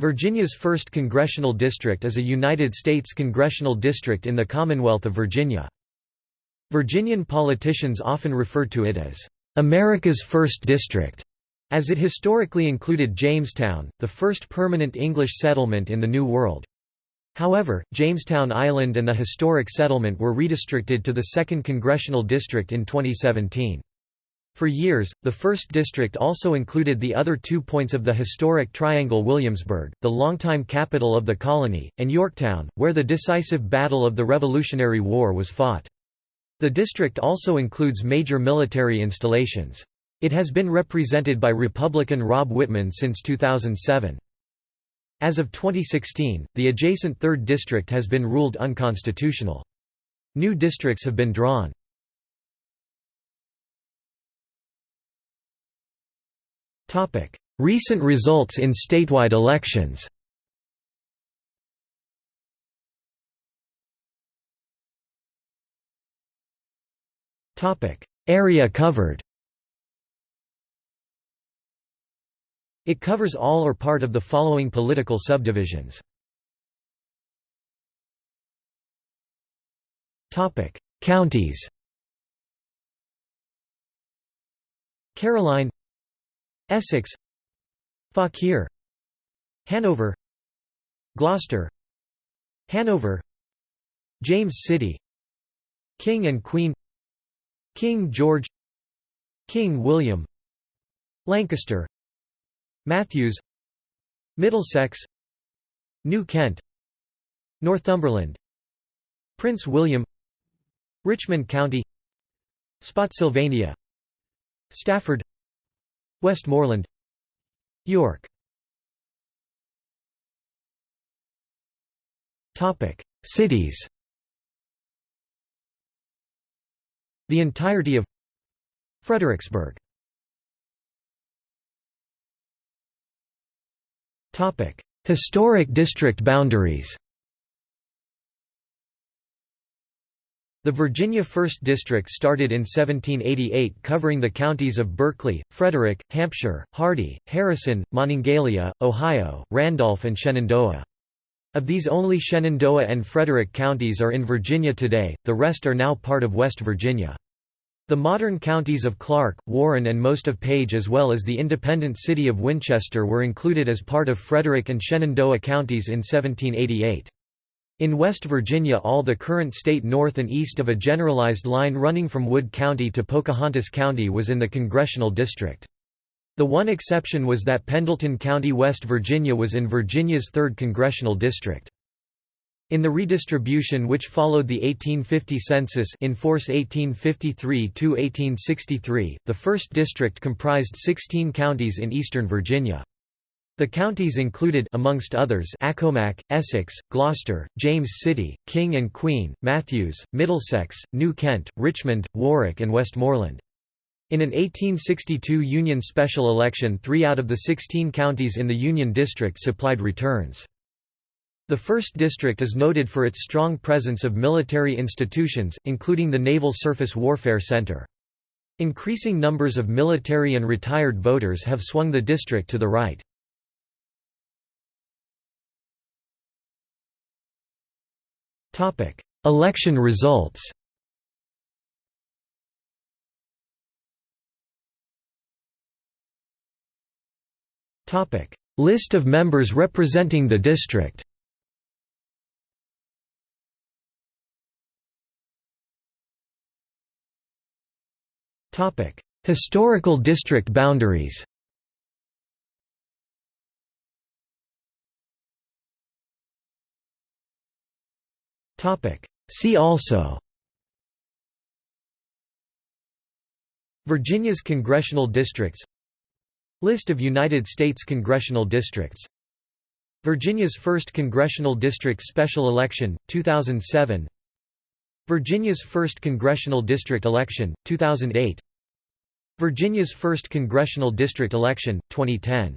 Virginia's 1st Congressional District is a United States congressional district in the Commonwealth of Virginia. Virginian politicians often refer to it as, "...America's First District", as it historically included Jamestown, the first permanent English settlement in the New World. However, Jamestown Island and the historic settlement were redistricted to the 2nd Congressional District in 2017. For years, the 1st District also included the other two points of the historic Triangle Williamsburg, the longtime capital of the colony, and Yorktown, where the decisive Battle of the Revolutionary War was fought. The district also includes major military installations. It has been represented by Republican Rob Wittman since 2007. As of 2016, the adjacent 3rd District has been ruled unconstitutional. New districts have been drawn. Recent results in statewide elections. Area covered. It covers all or part of the following political subdivisions. Counties. Caroline Essex Fauquier Hanover Gloucester Hanover James City King and Queen King George King William Lancaster Mathews Middlesex New Kent Northumberland Prince William Richmond County Spotsylvania Stafford Westmoreland York. Cities. The entirety of Fredericksburg. Historic district boundaries The Virginia 1st District started in 1788 covering the counties of Berkeley, Frederick, Hampshire, Hardy, Harrison, Monongalia, Ohio, Randolph and Shenandoah. Of these only Shenandoah and Frederick counties are in Virginia today, the rest are now part of West Virginia. The modern counties of Clarke, Warren and most of Page as well as the independent city of Winchester were included as part of Frederick and Shenandoah counties in 1788. In West Virginia all the current state north and east of a generalized line running from Wood County to Pocahontas County was in the congressional district. The one exception was that Pendleton County, West Virginia was in Virginia's 3rd congressional district. In the redistribution which followed the 1850 census in force 1853–1863, the 1st district comprised 16 counties in eastern Virginia. The counties included amongst others Accomack, Essex, Gloucester, James City, King and Queen, Mathews, Middlesex, New Kent, Richmond, Warwick and Westmoreland. In an 1862 Union special election three out of the 16 counties in the Union District supplied returns. The 1st District is noted for its strong presence of military institutions, including the Naval Surface Warfare Center. Increasing numbers of military and retired voters have swung the district to the right. Election results. List of members representing the district. Historical district boundaries See also. Virginia's congressional districts. List of United States congressional districts. Virginia's 1st Congressional District Special Election, 2007 Virginia's 1st Congressional District Election, 2008 Virginia's 1st Congressional District Election, 2010